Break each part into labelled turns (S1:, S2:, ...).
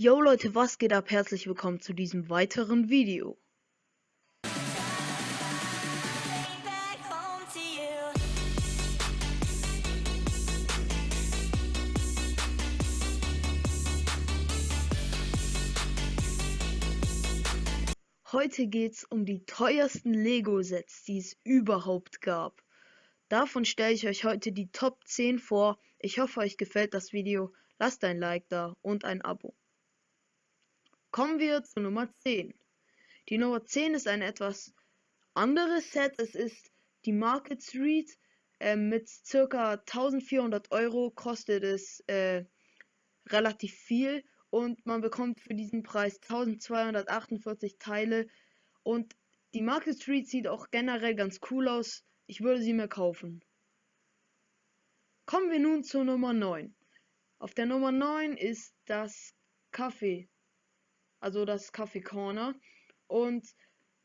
S1: Yo Leute, was geht ab? Herzlich willkommen zu diesem weiteren Video. Heute geht's um die teuersten Lego-Sets, die es überhaupt gab. Davon stelle ich euch heute die Top 10 vor. Ich hoffe, euch gefällt das Video. Lasst ein Like da und ein Abo. Kommen wir zu Nummer 10. Die Nummer 10 ist ein etwas anderes Set. Es ist die Market Street. Äh, mit circa 1400 Euro kostet es äh, relativ viel und man bekommt für diesen Preis 1248 Teile und die Market Street sieht auch generell ganz cool aus. Ich würde sie mir kaufen. Kommen wir nun zur Nummer 9. Auf der Nummer 9 ist das Kaffee also das Kaffee Corner. Und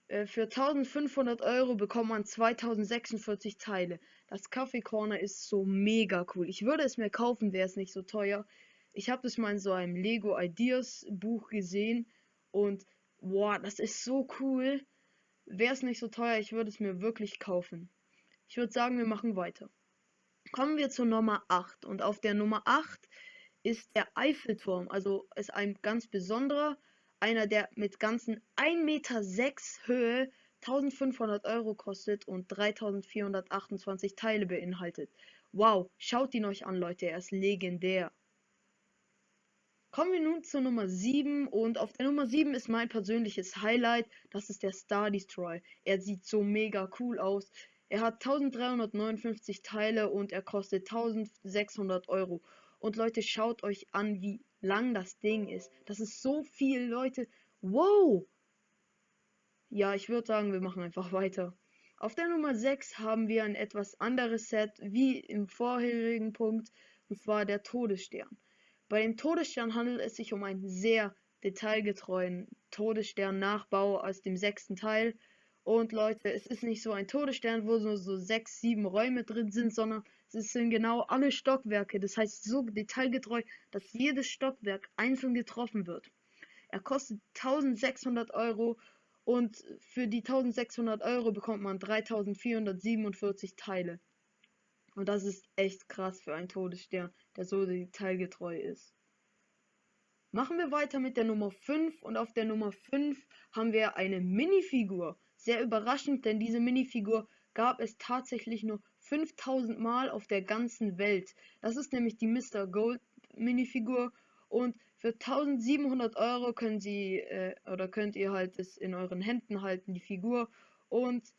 S1: äh, für 1500 Euro bekommt man 2046 Teile. Das Kaffee Corner ist so mega cool. Ich würde es mir kaufen, wäre es nicht so teuer. Ich habe das mal in so einem Lego Ideas Buch gesehen und boah, das ist so cool. Wäre es nicht so teuer, ich würde es mir wirklich kaufen. Ich würde sagen, wir machen weiter. Kommen wir zur Nummer 8 und auf der Nummer 8 ist der Eiffelturm, also ist ein ganz besonderer einer, der mit ganzen 1,6 Meter Höhe 1500 Euro kostet und 3428 Teile beinhaltet. Wow, schaut ihn euch an, Leute, er ist legendär. Kommen wir nun zur Nummer 7 und auf der Nummer 7 ist mein persönliches Highlight, das ist der Star Destroy. Er sieht so mega cool aus. Er hat 1359 Teile und er kostet 1600 Euro. Und Leute, schaut euch an, wie lang das Ding ist. Das ist so viel, Leute. Wow! Ja, ich würde sagen, wir machen einfach weiter. Auf der Nummer 6 haben wir ein etwas anderes Set wie im vorherigen Punkt, und zwar der Todesstern. Bei dem Todesstern handelt es sich um einen sehr detailgetreuen Todesstern-Nachbau aus dem sechsten Teil. Und Leute, es ist nicht so ein Todesstern, wo nur so sechs, sieben Räume drin sind, sondern es sind genau alle Stockwerke. Das heißt so detailgetreu, dass jedes Stockwerk einzeln getroffen wird. Er kostet 1600 Euro und für die 1600 Euro bekommt man 3447 Teile. Und das ist echt krass für einen Todesstern, der so detailgetreu ist. Machen wir weiter mit der Nummer 5 und auf der Nummer 5 haben wir eine Minifigur. Sehr überraschend, denn diese Minifigur gab es tatsächlich nur 5000 Mal auf der ganzen Welt. Das ist nämlich die Mr. Gold Minifigur und für 1700 Euro können sie äh, oder könnt ihr halt es in euren Händen halten, die Figur. Und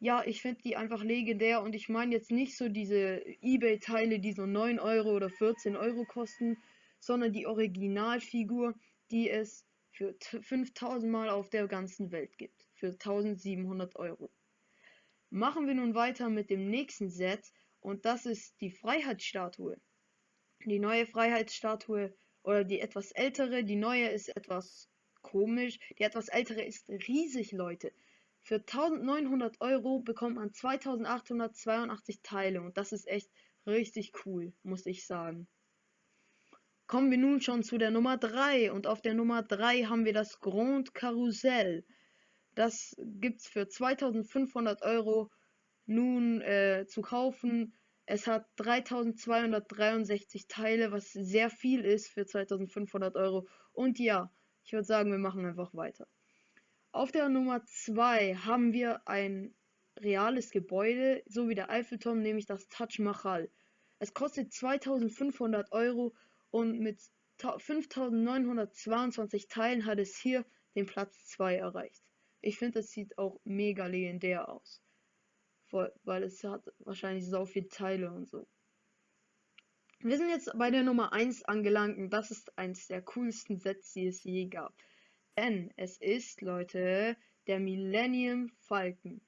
S1: ja, ich finde die einfach legendär und ich meine jetzt nicht so diese Ebay-Teile, die so 9 Euro oder 14 Euro kosten, sondern die Originalfigur, die es für 5000 Mal auf der ganzen Welt gibt für 1700 Euro. Machen wir nun weiter mit dem nächsten Set und das ist die Freiheitsstatue. Die neue Freiheitsstatue oder die etwas ältere, die neue ist etwas komisch, die etwas ältere ist riesig, Leute. Für 1900 Euro bekommt man 2882 Teile und das ist echt richtig cool, muss ich sagen. Kommen wir nun schon zu der Nummer 3 und auf der Nummer 3 haben wir das Grand Karussell. Das gibt es für 2500 Euro nun äh, zu kaufen. Es hat 3263 Teile, was sehr viel ist für 2500 Euro. Und ja, ich würde sagen, wir machen einfach weiter. Auf der Nummer 2 haben wir ein reales Gebäude, so wie der Eiffelturm, nämlich das Taj Mahal. Es kostet 2500 Euro und mit 5922 Teilen hat es hier den Platz 2 erreicht. Ich finde, es sieht auch mega legendär aus. weil es hat wahrscheinlich so viele Teile und so. Wir sind jetzt bei der Nummer 1 angelangt und das ist eins der coolsten Sets, die es je gab. Denn es ist, Leute, der Millennium Falcon.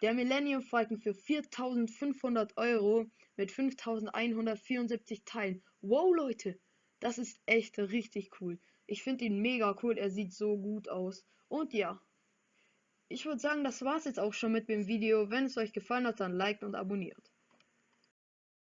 S1: Der Millennium Falcon für 4500 Euro mit 5174 Teilen. Wow, Leute, das ist echt richtig cool. Ich finde ihn mega cool, er sieht so gut aus. Und ja, ich würde sagen, das war's jetzt auch schon mit dem Video. Wenn es euch gefallen hat, dann liked und abonniert.